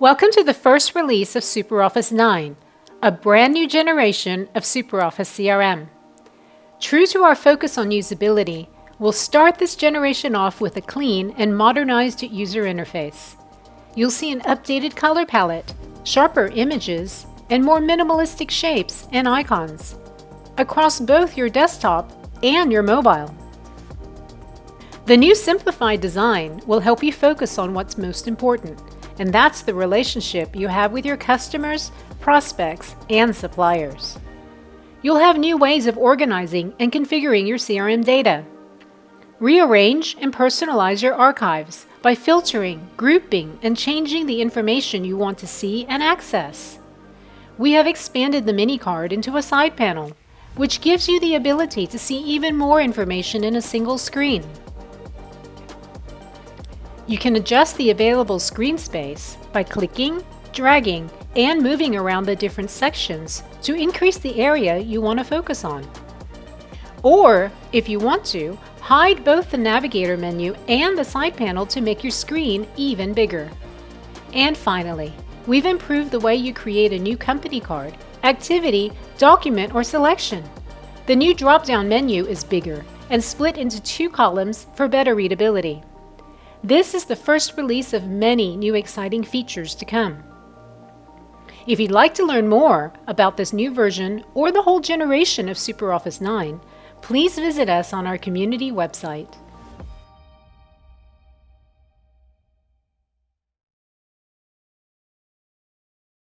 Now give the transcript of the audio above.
Welcome to the first release of SuperOffice 9, a brand new generation of SuperOffice CRM. True to our focus on usability, we'll start this generation off with a clean and modernized user interface. You'll see an updated color palette, sharper images, and more minimalistic shapes and icons across both your desktop and your mobile. The new simplified design will help you focus on what's most important, and that's the relationship you have with your customers, prospects, and suppliers. You'll have new ways of organizing and configuring your CRM data. Rearrange and personalize your archives by filtering, grouping, and changing the information you want to see and access. We have expanded the mini card into a side panel, which gives you the ability to see even more information in a single screen. You can adjust the available screen space by clicking, dragging, and moving around the different sections to increase the area you want to focus on. Or, if you want to, hide both the navigator menu and the side panel to make your screen even bigger. And finally, we've improved the way you create a new company card, activity, document, or selection. The new drop-down menu is bigger and split into two columns for better readability. This is the first release of many new exciting features to come. If you'd like to learn more about this new version or the whole generation of SuperOffice 9, please visit us on our community website.